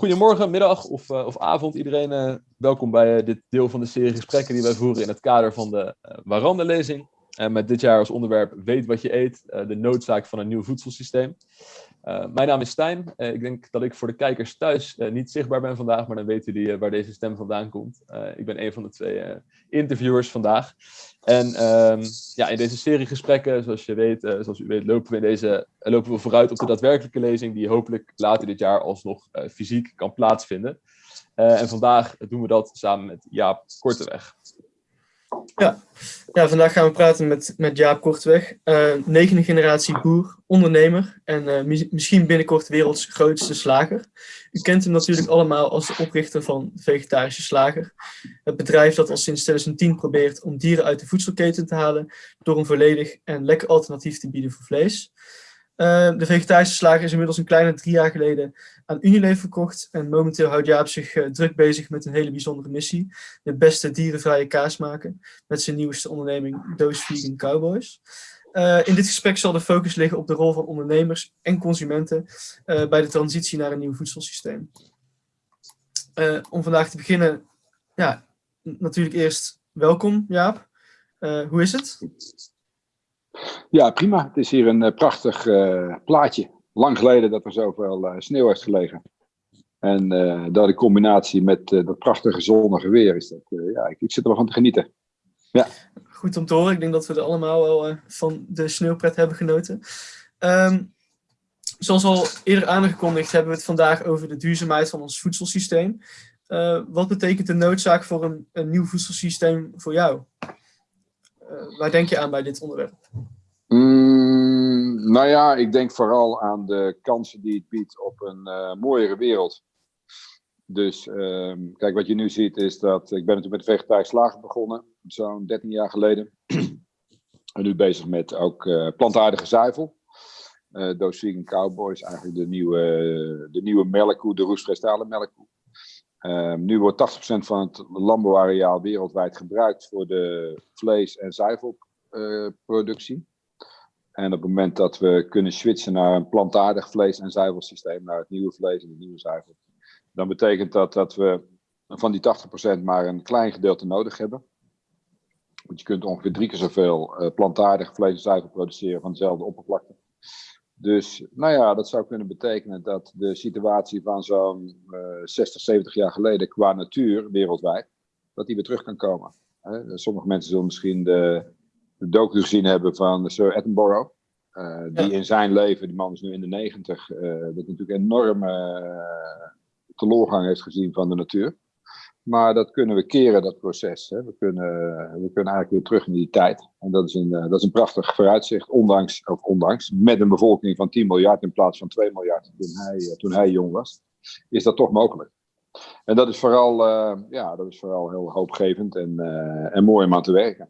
Goedemorgen, middag of, uh, of avond iedereen. Uh, welkom bij uh, dit deel van de serie gesprekken die wij voeren in het kader van de Waranda-lezing. Met dit jaar als onderwerp Weet wat je eet, de noodzaak van een nieuw voedselsysteem. mijn naam is Stijn. ik denk dat ik voor de kijkers thuis niet zichtbaar ben vandaag, maar dan weten jullie waar deze stem vandaan komt. ik ben een van de twee interviewers vandaag. En ehm, ja, in deze serie gesprekken, zoals je weet, zoals u weet, lopen we, in deze, lopen we vooruit op de daadwerkelijke lezing, die hopelijk later dit jaar alsnog fysiek kan plaatsvinden. en vandaag doen we dat samen met Jaap Korteweg. Ja. ja, vandaag gaan we praten met, met Jaap Kortweg, uh, negende generatie boer, ondernemer en uh, misschien binnenkort werelds grootste slager. U kent hem natuurlijk allemaal als de oprichter van Vegetarische Slager. Het bedrijf dat al sinds 2010 probeert om dieren uit de voedselketen te halen door een volledig en lekker alternatief te bieden voor vlees. Uh, de vegetarische slager is inmiddels een kleine drie jaar geleden aan Unilever verkocht. En momenteel houdt Jaap zich uh, druk bezig met een hele bijzondere missie. De beste dierenvrije kaas maken. Met zijn nieuwste onderneming Doos Vegan Cowboys. Uh, in dit gesprek zal de focus liggen op de rol van ondernemers en consumenten bij de transitie naar een nieuw voedselsysteem. om vandaag te beginnen, ja, natuurlijk eerst welkom Jaap. hoe is het? Ja, prima. Het is hier een uh, prachtig uh, plaatje. Lang geleden dat er zoveel uh, sneeuw heeft gelegen. En dat in combinatie met dat prachtige zonnige weer is dat, ja, ik, ik, zit er wel van te genieten. Ja. Goed om te horen. Ik denk dat we er allemaal wel van de sneeuwpret hebben genoten. Um, zoals al eerder aangekondigd hebben we het vandaag over de duurzaamheid van ons voedselsysteem. wat betekent de noodzaak voor een, een nieuw voedselsysteem voor jou? Waar denk je aan bij dit onderwerp? Mm, nou ja, ik denk vooral aan de kansen die het biedt op een uh, mooiere wereld. Dus uh, kijk, wat je nu ziet is dat ik ben natuurlijk met de slager begonnen, zo'n 13 jaar geleden. en nu bezig met ook uh, plantaardige zuivel. Uh, Cowboys, eigenlijk de nieuwe, de nieuwe melkkoe, de roestvrij melkkoe. Um, nu wordt 80% van het landbouwareaal wereldwijd gebruikt voor de vlees- en zuivelproductie. En op het moment dat we kunnen switchen naar een plantaardig vlees- en zuivelsysteem, naar het nieuwe vlees en het nieuwe zuivel, dan betekent dat dat we van die 80% maar een klein gedeelte nodig hebben. Want je kunt ongeveer drie keer zoveel uh, plantaardig vlees en zuivel produceren van dezelfde oppervlakte. Dus nou ja, dat zou kunnen betekenen dat de situatie van zo'n uh, 60, 70 jaar geleden qua natuur wereldwijd, dat die weer terug kan komen. Sommige mensen zullen misschien de de docu gezien hebben van Sir Attenborough. Uh, die in zijn leven, die man is nu in de negentig, uh, dat natuurlijk enorme teloorgang heeft gezien van de natuur. Maar dat kunnen we keren, dat proces. Hè. We, kunnen, we kunnen eigenlijk weer terug in die tijd. En dat is een, dat is een prachtig vooruitzicht, ondanks, of ondanks, met een bevolking van 10 miljard in plaats van 2 miljard toen hij, toen hij jong was, is dat toch mogelijk. En dat is vooral, ja, dat is vooral heel hoopgevend en, en mooi om aan te werken.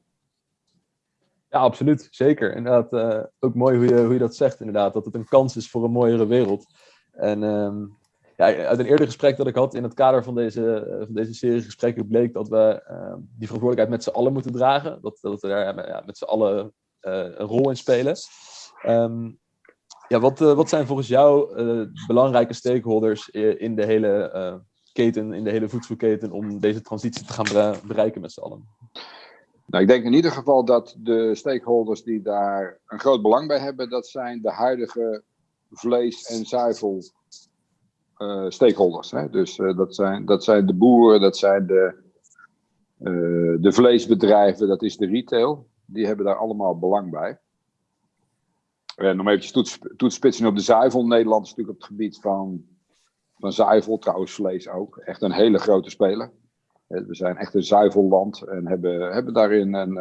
Ja, absoluut. Zeker. Inderdaad, uh, ook mooi hoe je, hoe je dat zegt, inderdaad. Dat het een kans is voor een mooiere wereld. En um, ja, uit een eerder gesprek dat ik had in het kader van deze, eh, van deze serie gesprekken bleek dat we uh, die verantwoordelijkheid met z'n allen moeten dragen. Dat, dat we daar ja, met z'n allen uh, een rol in spelen. Um, ja, wat, wat zijn volgens jou belangrijke stakeholders in de hele keten, in de hele voedselketen, om deze transitie te gaan bereiken met z'n allen? Nou, ik denk in ieder geval dat de stakeholders die daar een groot belang bij hebben, dat zijn de huidige vlees- en zuivel stakeholders. Hè? Dus uh, dat, zijn, dat zijn de boeren, dat zijn de, uh, de vleesbedrijven, dat is de retail. Die hebben daar allemaal belang bij. En om eventjes toets, toetspitsen op de zuivel. Nederland is natuurlijk op het gebied van, van zuivel, trouwens vlees ook, echt een hele grote speler. We zijn echt een zuivelland en hebben, hebben daarin een,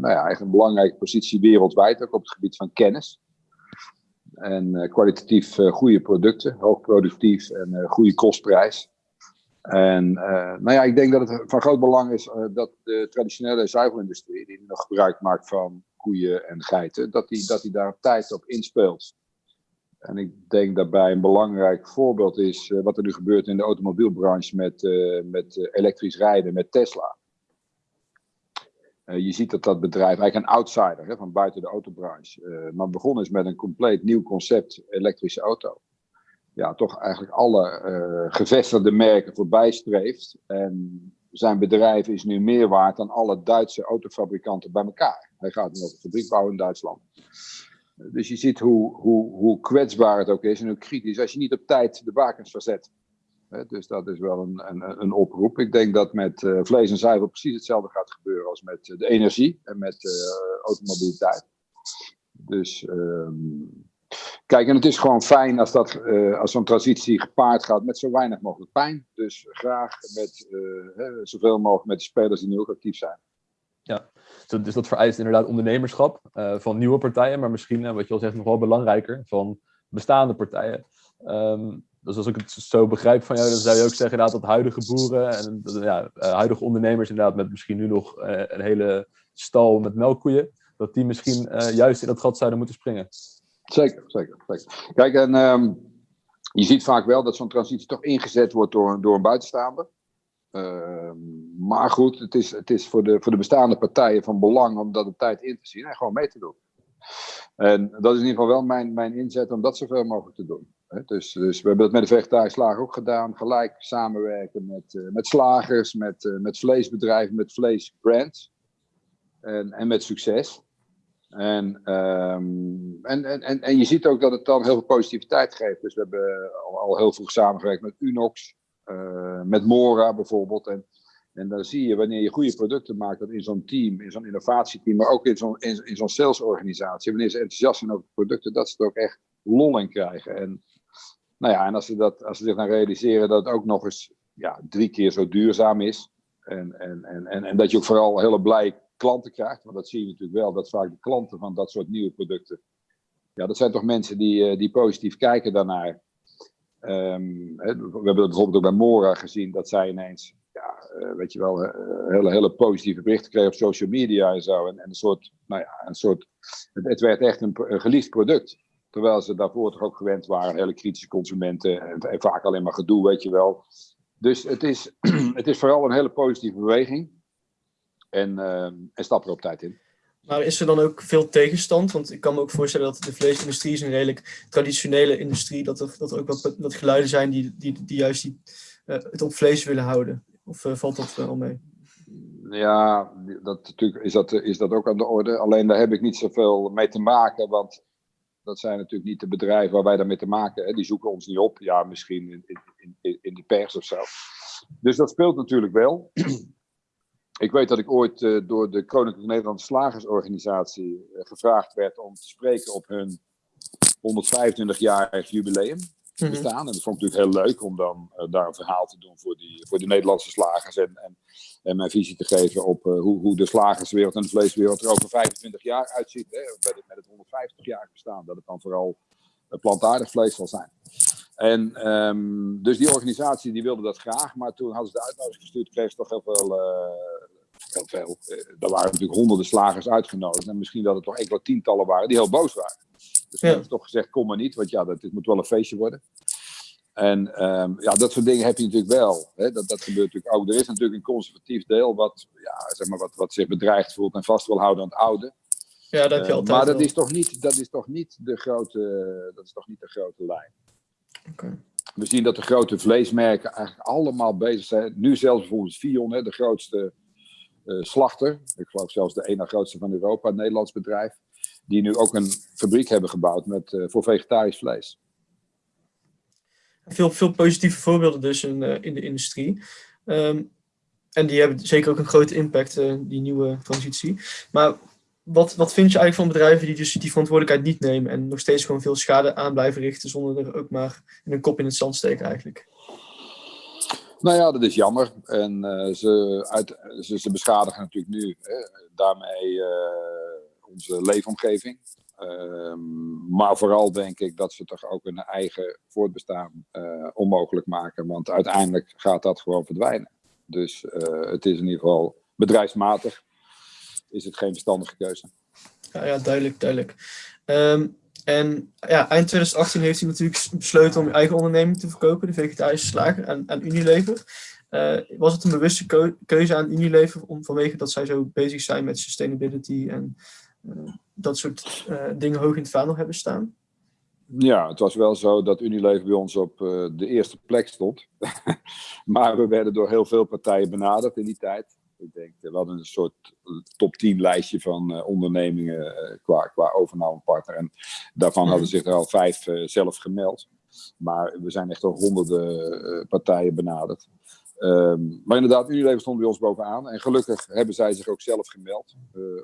nou ja, echt een belangrijke positie wereldwijd, ook op het gebied van kennis. En uh, kwalitatief uh, goede producten, hoogproductief en goede kostprijs. En nou ja, ik denk dat het van groot belang is dat de traditionele zuivelindustrie, die nog gebruik maakt van koeien en geiten, dat die, dat die daar tijd op inspeelt. En ik denk daarbij een belangrijk voorbeeld is wat er nu gebeurt in de automobielbranche met, met elektrisch rijden, met Tesla. Je ziet dat dat bedrijf eigenlijk een outsider hè, van buiten de autobranche, maar begonnen is met een compleet nieuw concept elektrische auto. ja, toch eigenlijk alle uh, gevestigde merken voorbij streeft. En zijn bedrijf is nu meer waard dan alle Duitse autofabrikanten bij elkaar. Hij gaat nu op een fabriek bouwen in Duitsland. Dus je ziet hoe, hoe, hoe kwetsbaar het ook is en hoe kritisch als je niet op tijd de bakens verzet. Dus dat is wel een, een, een oproep. Ik denk dat met uh, vlees en zuivel precies hetzelfde gaat gebeuren als met de energie en met uh, automobiliteit. Dus um, kijk, en het is gewoon fijn als, dat, als zo'n transitie gepaard gaat met zo weinig mogelijk pijn. Dus graag met zoveel mogelijk met de spelers die nu ook actief zijn. Ja, dus dat vereist inderdaad ondernemerschap van nieuwe partijen, maar misschien, wat je al zegt, nog wel belangrijker, van bestaande partijen. Um, dus als ik het zo begrijp van jou, dan zou je ook zeggen inderdaad, dat huidige boeren en ja, eh, huidige ondernemers inderdaad met misschien nu nog uh, een hele stal met melkkoeien, dat die misschien uh, juist in dat gat zouden moeten springen. Zeker, zeker. zeker. Kijk, en um, je ziet vaak wel dat zo'n transitie toch ingezet wordt door, door een buitenstaander. Uh, maar goed, het is, het is voor, de, voor de bestaande partijen van belang om dat op tijd in te zien en gewoon mee te doen. En dat is in ieder geval wel mijn, mijn inzet om dat zoveel mogelijk te doen. Dus, dus we hebben dat met de vegetarische slager ook gedaan. Gelijk samenwerken met, uh, met slagers, met, uh, met vleesbedrijven, met vleesbrands. En, en met succes. En, um, en, en, en je ziet ook dat het dan heel veel positiviteit geeft. Dus we hebben al, heel vroeg samengewerkt met Unox, uh, met Mora bijvoorbeeld. En, en dan zie je wanneer je goede producten maakt, dat in zo'n team, in zo'n innovatieteam, maar ook in zo'n in, in zo'n salesorganisatie, wanneer ze enthousiast zijn over producten, dat ze er ook echt lol in krijgen. En nou ja, en als ze, dat, als ze zich dan realiseren dat het ook nog eens ja, drie keer zo duurzaam is. En, en, en, en, en dat je ook vooral hele blij klanten krijgt. Want dat zie je natuurlijk wel, dat vaak de klanten van dat soort nieuwe producten. Ja, dat zijn toch mensen die, eh, die positief kijken daarnaar. Um, we hebben dat bijvoorbeeld ook bij Mora gezien, dat zij ineens, ja, uh, weet je wel, uh, hele, hele positieve berichten kregen op social media en zo. En, en een soort, nou ja, een soort, het, werd echt een geliefd product. Terwijl ze daarvoor toch ook gewend waren, hele kritische consumenten. En, en vaak alleen maar gedoe, weet je wel. Dus het is, het is vooral een hele positieve beweging. En, uh, en stap er op tijd in. Maar is er dan ook veel tegenstand? Want ik kan me ook voorstellen dat de vleesindustrie is een redelijk traditionele industrie. Dat er, dat er ook wat dat geluiden zijn die, die, die juist die, uh, het op vlees willen houden. Of uh, valt dat wel mee? Ja, dat, natuurlijk is, dat, is dat ook aan de orde. Alleen daar heb ik niet zoveel mee te maken. Want dat zijn natuurlijk niet de bedrijven waar wij daarmee te maken hebben. Die zoeken ons niet op. Ja, misschien in, in, in, in de pers of zo. Dus dat speelt natuurlijk wel. ik weet dat ik ooit uh, door de Koninklijke Nederlandse Slagersorganisatie uh, gevraagd werd om te spreken op hun 125-jarig jubileum bestaan. Mm -hmm. En dat vond ik natuurlijk heel leuk om dan uh, daar een verhaal te doen voor, die, voor de Nederlandse slagers. En, en, en mijn visie te geven op uh, hoe, hoe de slagerswereld en de vleeswereld er over 25 jaar uitziet. Hè, met, het, met het 150 jaar bestaan. Dat het dan vooral plantaardig vlees zal zijn. En um, dus die organisatie die wilde dat graag. Maar toen hadden ze de uitnodiging gestuurd. Kreeg ze toch heel veel... Heel veel. er waren natuurlijk honderden slagers uitgenodigd. En misschien dat er toch enkele tientallen waren die heel boos waren. Dus ja. hebben toch gezegd, kom maar niet, want ja, dat, dit moet wel een feestje worden. En um, ja, dat soort dingen heb je natuurlijk wel. Hè? Dat, dat gebeurt natuurlijk ook. Er is natuurlijk een conservatief deel wat, ja, zeg maar, wat, wat zich bedreigd voelt en vast wil houden aan het oude. Ja, dat heb je uh, altijd Maar dat is, toch niet, dat is toch niet de grote, dat is toch niet de grote lijn. Okay. We zien dat de grote vleesmerken eigenlijk allemaal bezig zijn. Nu zelfs bijvoorbeeld Vion, hè, de grootste uh, slachter. Ik geloof zelfs de ene grootste van Europa, een Nederlands bedrijf die nu ook een fabriek hebben gebouwd met, uh, voor vegetarisch vlees. Veel, veel positieve voorbeelden dus in, uh, in de industrie. Um, en die hebben zeker ook een grote impact, uh, die nieuwe transitie. Maar wat, wat vind je eigenlijk van bedrijven die dus die verantwoordelijkheid niet nemen en nog steeds gewoon veel schade aan blijven richten zonder er ook maar een kop in het zand steken eigenlijk? Nou ja, dat is jammer. En ze, uit, ze, ze, beschadigen natuurlijk nu hè, daarmee onze leefomgeving. Um, maar vooral denk ik dat ze toch ook hun eigen voortbestaan uh, onmogelijk maken. Want uiteindelijk gaat dat gewoon verdwijnen. Dus uh, het is in ieder geval bedrijfsmatig. Is het geen verstandige keuze. Ja, ja duidelijk, duidelijk. Um, en ja, eind 2018 heeft hij natuurlijk besloten om eigen onderneming te verkopen, de vegetarische slager, aan, aan Unilever. Uh, was het een bewuste keu keuze aan Unilever om, vanwege dat zij zo bezig zijn met sustainability en dat soort uh, dingen hoog in het vaandel hebben staan? Ja, het was wel zo dat Unilever bij ons op uh, de eerste plek stond. maar we werden door heel veel partijen benaderd in die tijd. Ik denk, we hadden een soort top 10 lijstje van ondernemingen qua, qua overnamepartner. En daarvan hadden zich er al vijf zelf gemeld. Maar we zijn echt al honderden partijen benaderd. Um, maar inderdaad, Unilever stond bij ons bovenaan. En gelukkig hebben zij zich ook zelf gemeld.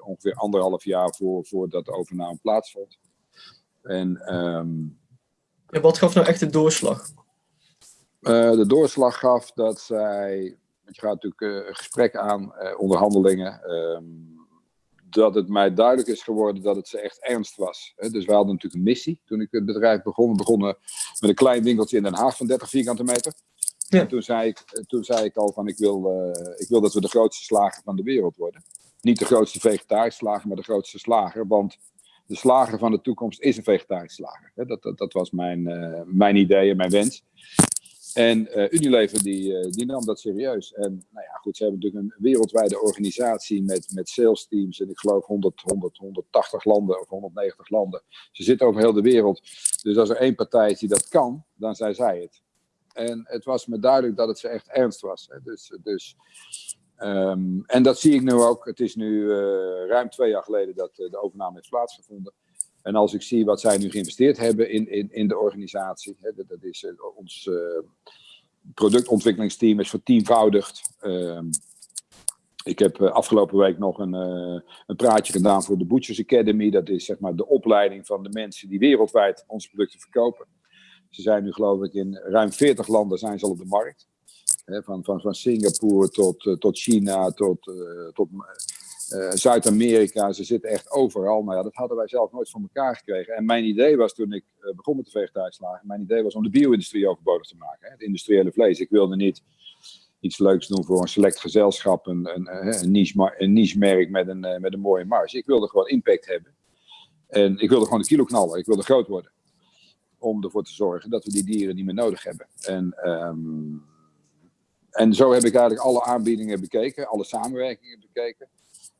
ongeveer anderhalf jaar voor, voordat de overname plaatsvond. En, um, ja, wat gaf nou echt de doorslag? Uh, de doorslag gaf dat zij, want je gaat natuurlijk uh, een gesprek aan, onderhandelingen, um, dat het mij duidelijk is geworden dat het ze echt ernst was. Dus we hadden natuurlijk een missie toen ik het bedrijf begon. We begonnen met een klein winkeltje in Den Haag van 30 vierkante meter. En toen zei, ik, toen zei ik al van ik wil, ik wil dat we de grootste slager van de wereld worden. Niet de grootste vegetarische slager, maar de grootste slager. Want de slager van de toekomst is een vegetarische slager. Dat, dat, dat was mijn, uh, mijn idee en mijn wens. En Unilever die, die nam dat serieus. En nou ja, goed, ze hebben natuurlijk een wereldwijde organisatie met, met sales teams. En ik geloof 100, 100, 180 landen of 190 landen. Ze zitten over heel de wereld. Dus als er één partij is die dat kan, dan zijn zij het. En het was me duidelijk dat het ze echt ernst was. Hè. Dus, dus Um, en dat zie ik nu ook. Het is nu uh, ruim twee jaar geleden dat uh, de overname heeft plaatsgevonden. En als ik zie wat zij nu geïnvesteerd hebben in, in, in de organisatie, hè, dat, is uh, ons productontwikkelingsteam is vertienvoudigd. Um, ik heb afgelopen week nog een, een praatje gedaan voor de Butchers Academy. Dat is zeg maar de opleiding van de mensen die wereldwijd onze producten verkopen. Ze zijn nu geloof ik in ruim 40 landen zijn ze al op de markt van, van, van Singapore tot, uh, tot China, tot, uh, tot uh, Zuid-Amerika. Ze zitten echt overal. Maar ja, dat hadden wij zelf nooit voor elkaar gekregen. En mijn idee was toen ik begon met de vegetarische mijn idee was om de bio-industrie overbodig te maken. Het industriële vlees. Ik wilde niet iets leuks doen voor een select gezelschap, een, een, een, niche, een niche merk met een, met een mooie marge. Ik wilde gewoon impact hebben. En ik wilde gewoon de kilo knallen. Ik wilde groot worden. Om ervoor te zorgen dat we die dieren niet meer nodig hebben. En um, en zo heb ik eigenlijk alle aanbiedingen bekeken, alle samenwerkingen bekeken.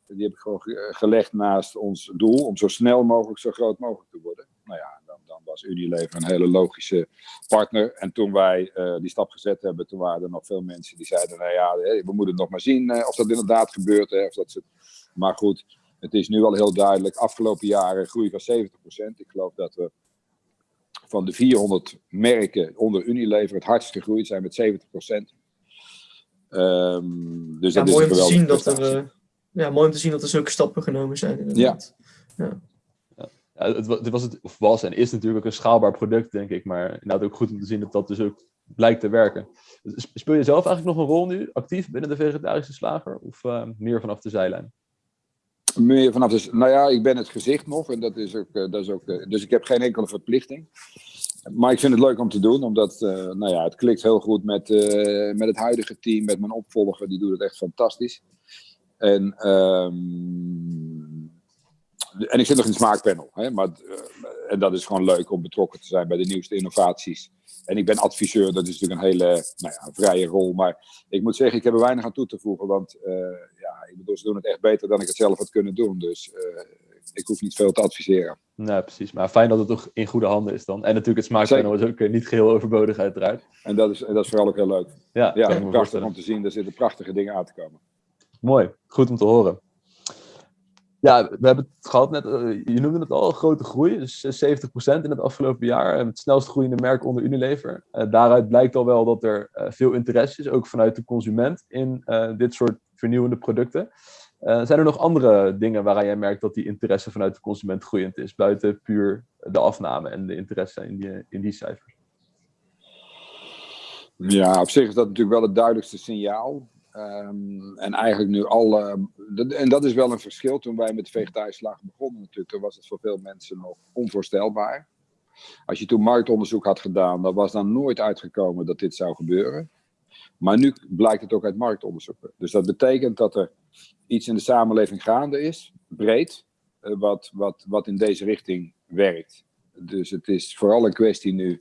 Die heb ik gewoon gelegd naast ons doel om zo snel mogelijk, zo groot mogelijk te worden. Nou ja, dan, dan was Unilever een hele logische partner. En toen wij uh, die stap gezet hebben, toen waren er nog veel mensen die zeiden, nou ja, we moeten nog maar zien uh, of dat inderdaad gebeurt. Hè, of dat ze... Maar goed, het is nu al heel duidelijk. Afgelopen jaren groei van 70%. Ik geloof dat we van de 400 merken onder Unilever het hardst gegroeid zijn met 70%. Um, dus ja, dat mooi is om te zien dat er, uh, ja, mooi om te zien dat er zulke stappen genomen zijn. Inderdaad. Ja. ja. Ja, het, het, was het, of was en is natuurlijk ook een schaalbaar product, denk ik. Maar inderdaad ook goed om te zien dat dat dus ook blijkt te werken. Speel je zelf eigenlijk nog een rol nu, actief binnen de vegetarische slager? Of uh, meer vanaf de zijlijn? Meer vanaf de... Nou ja, ik ben het gezicht nog. En dat is ook... Uh, dat is ook uh, dus ik heb geen enkele verplichting. Maar ik vind het leuk om te doen, omdat uh, nou ja, het klikt heel goed met, met het huidige team, met mijn opvolger, die doet het echt fantastisch. En, um, en ik zit nog in het smaakpanel, hè, maar, en dat is gewoon leuk om betrokken te zijn bij de nieuwste innovaties. En ik ben adviseur, dat is natuurlijk een hele nou ja, vrije rol. Maar ik moet zeggen, ik heb er weinig aan toe te voegen. Want ja, ik bedoel, ze doen het echt beter dan ik het zelf had kunnen doen. Dus ik hoef niet veel te adviseren. Nee, precies. Maar fijn dat het toch in goede handen is dan. En natuurlijk het smaakpanel is ook eh, niet geheel overbodig uiteraard. En dat is, dat is vooral ook heel leuk. Ja, ja prachtig om te zien. Er zitten prachtige dingen aan te komen. Mooi. Goed om te horen. Ja, we hebben het gehad net, eh, je noemde het al, grote groei, dus 70% in het afgelopen jaar. Het snelst groeiende merk onder Unilever. Daaruit blijkt al wel dat er veel interesse is, ook vanuit de consument, in dit soort vernieuwende producten. Zijn er nog andere dingen waaraan jij merkt dat die interesse vanuit de consument groeiend is, buiten puur de afname en de interesse in die, in die cijfers? Ja, op zich is dat natuurlijk wel het duidelijkste signaal. Um, en eigenlijk nu al, uh, en dat is wel een verschil. Toen wij met vegetarische begonnen natuurlijk, toen was het voor veel mensen nog onvoorstelbaar. Als je toen marktonderzoek had gedaan, dan was dan nooit uitgekomen dat dit zou gebeuren. Maar nu blijkt het ook uit marktonderzoeken. Dus dat betekent dat er iets in de samenleving gaande is, breed, uh, wat, wat, wat in deze richting werkt. Dus het is vooral een kwestie nu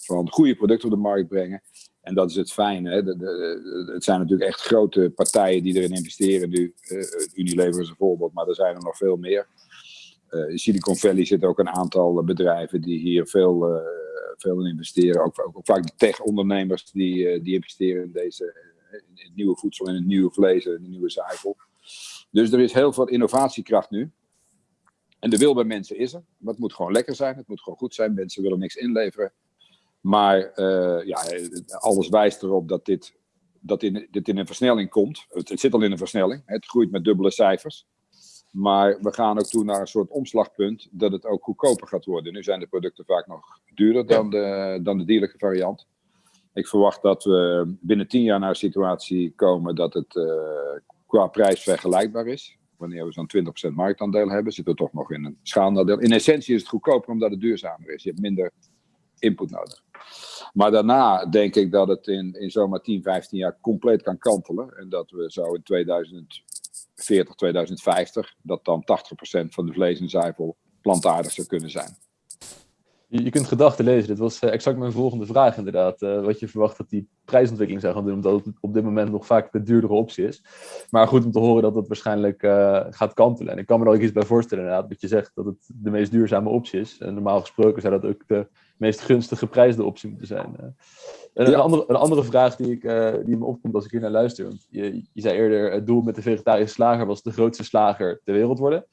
van goede producten op de markt brengen. En dat is het fijne. Hè? De, het zijn natuurlijk echt grote partijen die erin investeren nu. Uh, Unilever is een voorbeeld, maar er zijn er nog veel meer. in Silicon Valley zitten ook een aantal bedrijven die hier veel, veel in investeren. Ook, ook, vaak de tech-ondernemers die, die investeren in deze het nieuwe voedsel, in het nieuwe vlees, in de nieuwe zuivel. Dus er is heel veel innovatiekracht nu. En de wil bij mensen is er. Maar het moet gewoon lekker zijn. Het moet gewoon goed zijn. Mensen willen niks inleveren. Maar uh, ja, alles wijst erop dat dit, dat in, dit in een versnelling komt. Het, zit al in een versnelling. Het groeit met dubbele cijfers. Maar we gaan ook toe naar een soort omslagpunt dat het ook goedkoper gaat worden. Nu zijn de producten vaak nog duurder dan de, dan de dierlijke variant. Ik verwacht dat we binnen tien jaar naar een situatie komen dat het uh, qua prijs vergelijkbaar is. Wanneer we zo'n 20% marktaandeel hebben, zitten we toch nog in een schaalnadeel. In essentie is het goedkoper omdat het duurzamer is. Je hebt minder input nodig. Maar daarna denk ik dat het in, in zomaar 10, 15 jaar compleet kan kantelen. En dat we zo in 2040, 2050, dat dan 80% van de vlees en zuivel plantaardig zou kunnen zijn. Je, je kunt gedachten lezen. Dit was eh, exact mijn volgende vraag inderdaad. Uh, wat je verwacht dat die prijsontwikkeling zou gaan doen, omdat het op dit moment nog vaak de duurdere optie is. Maar goed om te horen dat het waarschijnlijk uh, gaat kantelen. En ik kan me er ook iets bij voorstellen inderdaad, dat je zegt dat het de meest duurzame optie is. En normaal gesproken zou dat ook de meest gunstige geprijsde optie moeten zijn. En een, andere, een andere vraag die, ik, die me opkomt als ik hier naar luister. Want je, je zei eerder, het doel met de vegetarische slager was de grootste slager ter wereld worden.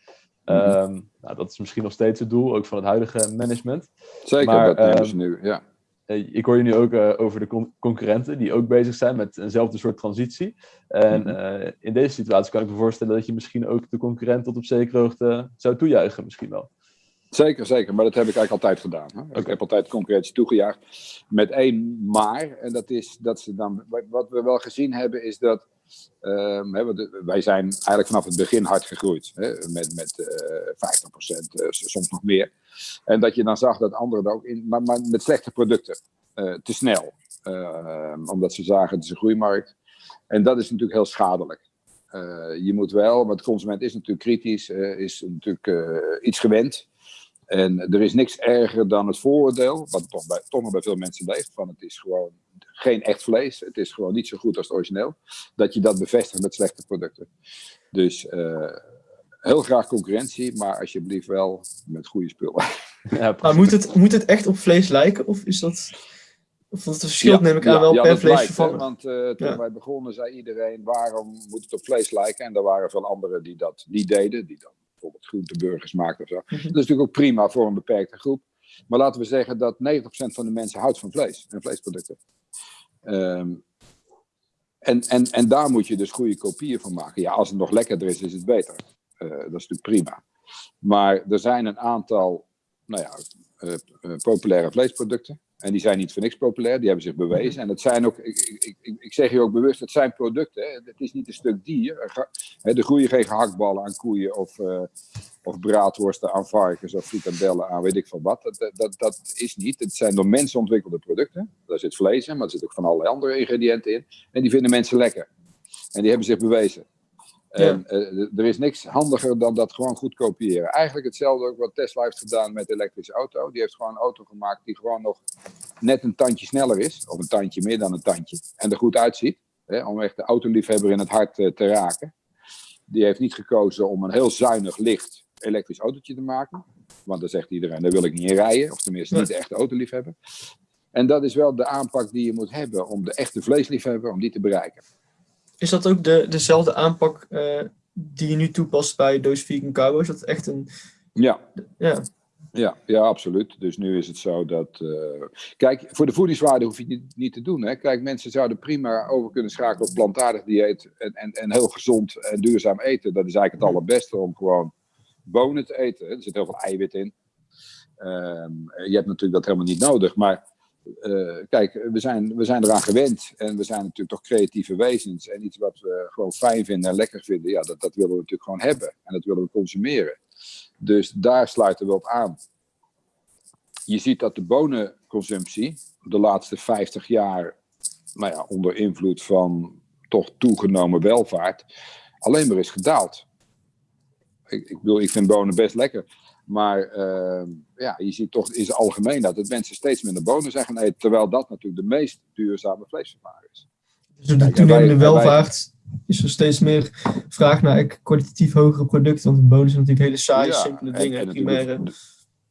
Um, nou, dat is misschien nog steeds het doel, ook van het huidige management. Zeker, maar, dat nemen ze nu, ja. Eh, ik hoor je nu ook uh, over de con concurrenten die ook bezig zijn met eenzelfde soort transitie. En mm -hmm. uh, in deze situatie kan ik me voorstellen dat je misschien ook de concurrent tot op zekere hoogte zou toejuichen, misschien wel. Zeker, zeker. Maar dat heb ik eigenlijk altijd gedaan. Hè? Okay. Ik heb altijd concurrentie toegejuicht. Met één maar. En dat is dat ze dan. Wat we wel gezien hebben, is dat Um, wij zijn eigenlijk vanaf het begin hard gegroeid. Met met uh, 50%, uh, soms nog meer. En dat je dan zag dat anderen er ook in. Maar, maar met slechte producten. Uh, te snel. Ehm, omdat ze zagen het is een groeimarkt. En dat is natuurlijk heel schadelijk. Je moet wel, want de consument is natuurlijk kritisch, is natuurlijk iets gewend. En er is niks erger dan het vooroordeel, wat toch, bij, toch nog bij veel mensen leeft, van het is gewoon geen echt vlees, het is gewoon niet zo goed als het origineel, dat je dat bevestigt met slechte producten. Dus uh, heel graag concurrentie, maar alsjeblieft wel met goede spullen. Ja, maar moet het, moet het echt op vlees lijken, of is dat... Of dat verschilt ja, neem ik aan ja, wel ja, per vleesvervanger. Want uh, toen wij begonnen zei iedereen, waarom moet het op vlees lijken? En er waren veel anderen die dat niet deden, die dan bijvoorbeeld groenteburgers maakt of zo. Mhm. Dat is natuurlijk ook prima voor een beperkte groep. Maar laten we zeggen dat 90% van de mensen houdt van vlees en vleesproducten. Um, en, en, en daar moet je dus goede kopieën van maken. Ja, als het nog lekkerder is, is het beter. Uh, dat is natuurlijk prima. Maar er zijn een aantal nou ja, uh, uh, populaire vleesproducten. En die zijn niet voor niks populair, die hebben zich bewezen. En het zijn ook, ik, ik, ik, zeg je ook bewust, het zijn producten. Hè. Het is niet een stuk dier. Er groeien geen gehaktballen aan koeien of, uh, of braadworsten aan varkens of frikandellen aan weet ik van wat. Dat, dat, dat is niet. Het zijn door mensen ontwikkelde producten. Daar zit vlees in, maar er zit ook van allerlei andere ingrediënten in. En die vinden mensen lekker. En die hebben zich bewezen. En uh, er is niks handiger dan dat gewoon goed kopiëren. Eigenlijk hetzelfde ook wat Tesla heeft gedaan met elektrische auto. Die heeft gewoon een auto gemaakt die gewoon nog net een tandje sneller is. Of een tandje meer dan een tandje. En er goed uitziet. Hè, om echt de autoliefhebber in het hart uh, te raken. Die heeft niet gekozen om een heel zuinig, licht elektrisch autootje te maken. Want dan zegt iedereen, daar wil ik niet in rijden. Of tenminste niet de echte autoliefhebber. En dat is wel de aanpak die je moet hebben om de echte vleesliefhebber, om die te bereiken. Is dat ook de, dezelfde aanpak uh, die je nu toepast bij Doos Vegan Carbo? Is dat echt een... Ja. Ja. Ja, ja, absoluut. Dus nu is het zo dat. Uh, kijk, voor de voedingswaarde hoef je niet, niet te doen. Hè. Kijk, mensen zouden prima over kunnen schakelen op plantaardig dieet. En, en, en heel gezond en duurzaam eten. Dat is eigenlijk het allerbeste om gewoon bonen te eten. Er zit heel veel eiwit in. Um, je hebt natuurlijk dat helemaal niet nodig. Maar uh, kijk, we zijn, we zijn eraan gewend en we zijn natuurlijk toch creatieve wezens. En iets wat we gewoon fijn vinden en lekker vinden, ja, dat, dat willen we natuurlijk gewoon hebben. En dat willen we consumeren. Dus daar sluiten we op aan. Je ziet dat de bonenconsumptie de laatste 50 jaar, nou ja, onder invloed van toch toegenomen welvaart, alleen maar is gedaald. Ik, ik, ik vind bonen best lekker. Maar uh, ja, je ziet toch in het algemeen dat het mensen steeds minder bonen zijn gaan eten. Terwijl dat natuurlijk de meest duurzame vleesvervanger is. Dus de toenemende welvaart is er steeds meer vraag naar kwalitatief hogere producten. Want bonus zijn natuurlijk hele saaie, simpele dingen, en, primaire.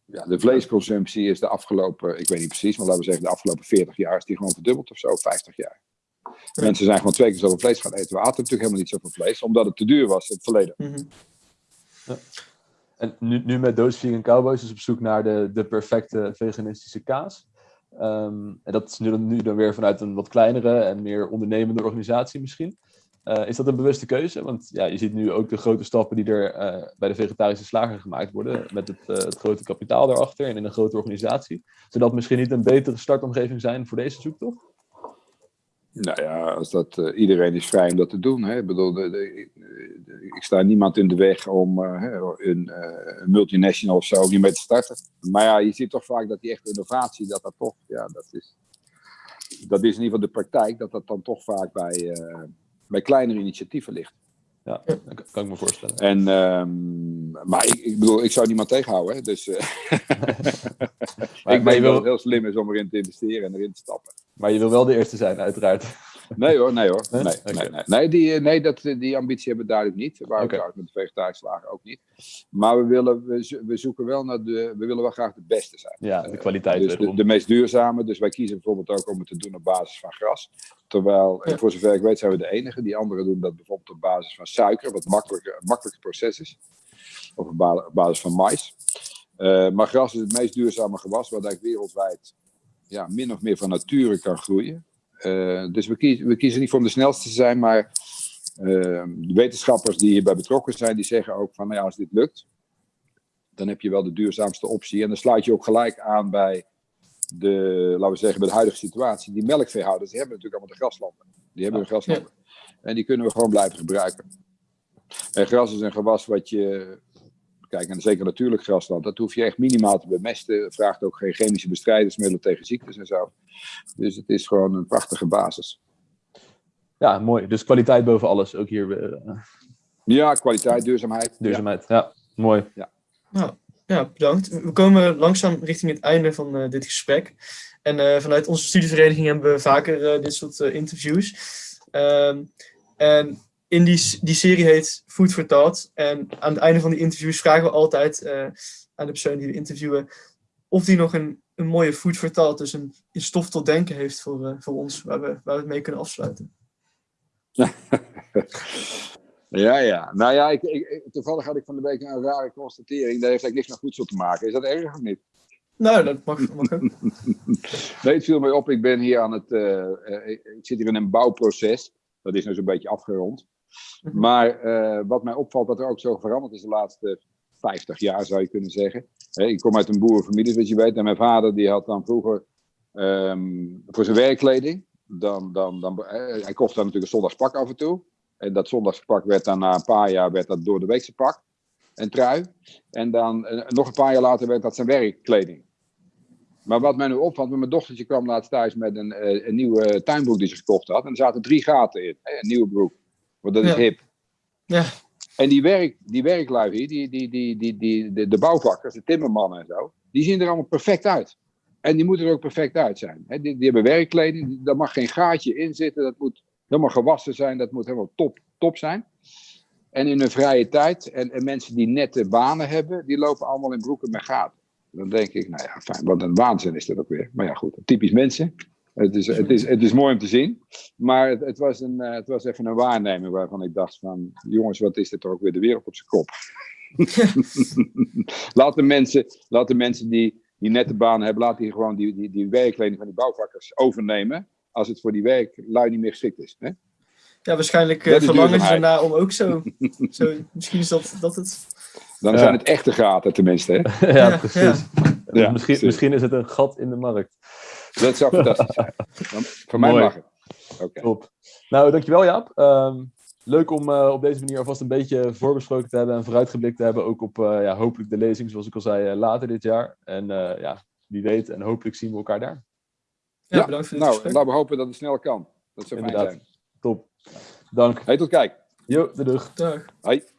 Ja, de vleesconsumptie is de afgelopen, ik weet niet precies, maar laten we zeggen de afgelopen 40 jaar is die gewoon verdubbeld of zo, 50 jaar. Mensen zijn gewoon twee keer zoveel vlees gaan eten. We aten natuurlijk helemaal niet zoveel vlees, omdat het te duur was in het verleden. Mhm. ja. Nu, nu met Those Vegan Cowboys is op zoek naar de, de perfecte veganistische kaas. Ehm, en dat is nu dan, nu dan weer vanuit een wat kleinere en meer ondernemende organisatie misschien. Uh, is dat een bewuste keuze? Want ja, je ziet nu ook de grote stappen die er uh, bij de vegetarische slager gemaakt worden. Met het, uh, het, grote kapitaal daarachter en in een grote organisatie. Zou dat misschien niet een betere startomgeving zijn voor deze zoektocht? Nou ja, als dat, uh, iedereen is vrij om dat te doen. Hè. Ik bedoel, de, de, de, ik sta niemand in de weg om uh, een, uh, een, multinational of zo niet mee te starten. Maar ja, je ziet toch vaak dat die echte innovatie, dat dat toch, ja, dat is, dat is in ieder geval de praktijk, dat dat dan toch vaak bij, bij kleinere initiatieven ligt. Ja, dat kan ik me voorstellen. En, um, maar ik, ik, bedoel, ik zou niemand tegenhouden. Hè? Dus maar, ik denk dat het heel slim is om erin te investeren en erin te stappen. Maar je wil wel de eerste zijn, uiteraard. Nee hoor, nee hoor. Nee, nee, okay. nee, nee. die, nee dat, die ambitie hebben we duidelijk niet. Waar okay. we met de vegetarische slagen ook niet. Maar we, willen, we, we zoeken wel naar de, we willen wel graag de beste zijn. Ja, de kwaliteit. Uh, dus de, de, meest duurzame. Dus wij kiezen bijvoorbeeld ook om het te doen op basis van gras. Terwijl, ja. voor zover ik weet, zijn we de enige. Die anderen doen dat bijvoorbeeld op basis van suiker, wat makkelijker, makkelijker proces is. Of op basis van mais. Uh, maar gras is het meest duurzame gewas, wat eigenlijk wereldwijd ja, min of meer van nature kan groeien. Uh, dus we kiezen, we kiezen niet voor om de snelste te zijn, maar uh, de wetenschappers die hierbij betrokken zijn, die zeggen ook van, nou ja, als dit lukt, dan heb je wel de duurzaamste optie. En dan sluit je ook gelijk aan bij de, laten we zeggen, bij de huidige situatie. Die melkveehouders, die hebben natuurlijk allemaal de graslanden. Die hebben hun graslanden. En die kunnen we gewoon blijven gebruiken. En gras is een gewas wat je Kijk, en zeker natuurlijk grasland, dat hoef je echt minimaal te bemesten. Het vraagt ook geen chemische bestrijdingsmiddelen tegen ziektes en zo. Dus het is gewoon een prachtige basis. Ja, mooi. Dus kwaliteit boven alles, ook hier. Uh... Ja, kwaliteit, duurzaamheid. Duurzaamheid, ja. ja. Mooi. Ja. Nou, ja, bedankt. We komen langzaam richting het einde van uh, dit gesprek. En uh, vanuit onze studievereniging hebben we vaker dit soort interviews. Ehm, en in die, die serie heet Food for Thought. En aan het einde van die interviews vragen we altijd uh, aan de persoon die we interviewen of die nog een, een mooie Food for Thought, dus een, een stof tot denken heeft voor, uh, voor ons, waar we, waar we het mee kunnen afsluiten. ja, ja. Nou ja, ik, ik, toevallig had ik van de week een rare constatering. Dat heeft eigenlijk niks met voedsel te maken. Is dat erg of niet? Nou, dat mag, mag ook. nee, het viel mij op. Ik ben hier aan het. Uh, ik zit hier in een bouwproces. Dat is nu zo'n beetje afgerond. Mhm. Maar uh, wat mij opvalt, wat er ook zo veranderd is de laatste 50 jaar, zou je kunnen zeggen. Ik kom uit een boerenfamilie, zoals je weet. En mijn vader die had dan vroeger um, voor zijn werkkleding. Dan, dan, dan, uh, hij kocht dan natuurlijk een zondagspak af en toe. En dat zondagspak werd dan na een paar jaar werd dat door de weekse pak. En trui. En dan uh, nog een paar jaar later werd dat zijn werkkleding. Maar wat mij nu opvalt, mijn dochtertje kwam laatst thuis met een, een nieuwe tuinbroek die ze gekocht had. En er zaten drie gaten in, een nieuwe broek. Want dat is hip. Ja. En die, werk, die werklui hier, die, die, die, die, die, de, de bouwvakkers, de timmermannen en zo, die zien er allemaal perfect uit. En die moeten er ook perfect uit zijn. die, die hebben werkkleding, daar mag geen gaatje in zitten, dat moet helemaal gewassen zijn, dat moet helemaal top, top zijn. En in hun vrije tijd, en, en mensen die nette banen hebben, die lopen allemaal in broeken met gaten. Dan denk ik, nou ja, fijn, wat een waanzin is dat ook weer. Maar ja, goed, typisch mensen. Het is, het, is, het is mooi om te zien. Maar het, het, was een, het was even een waarneming waarvan ik dacht van... Jongens, wat is dit toch ook weer de wereld op zijn kop. laat, de mensen, laat de mensen die, die nette banen hebben... laat die gewoon die, die, die werkkleding van die bouwvakkers overnemen... als het voor die werklui niet meer geschikt is. Hè? Ja, waarschijnlijk uh, verlangen ze ernaar om ook zo, zo... Misschien is dat, dat het... Dan ja. zijn het echte gaten tenminste. Hè? ja, ja, precies. Ja. misschien, misschien is het een gat in de markt. Dat zou fantastisch zijn. voor mij mag het. Okay. Top. Nou, dankjewel Jaap. Um, leuk om uh, op deze manier alvast een beetje voorbesproken te hebben en vooruitgeblikt te hebben. Ook op uh, ja, hopelijk de lezing, zoals ik al zei, uh, later dit jaar. En ja, wie weet, en hopelijk zien we elkaar daar. Ja, ja bedankt voor het Nou, gesprek. laten we hopen dat het snel kan. Dat zou fijn zijn. Top. Dank. Hey, tot kijk. Jo, de dag. Dag. Hoi.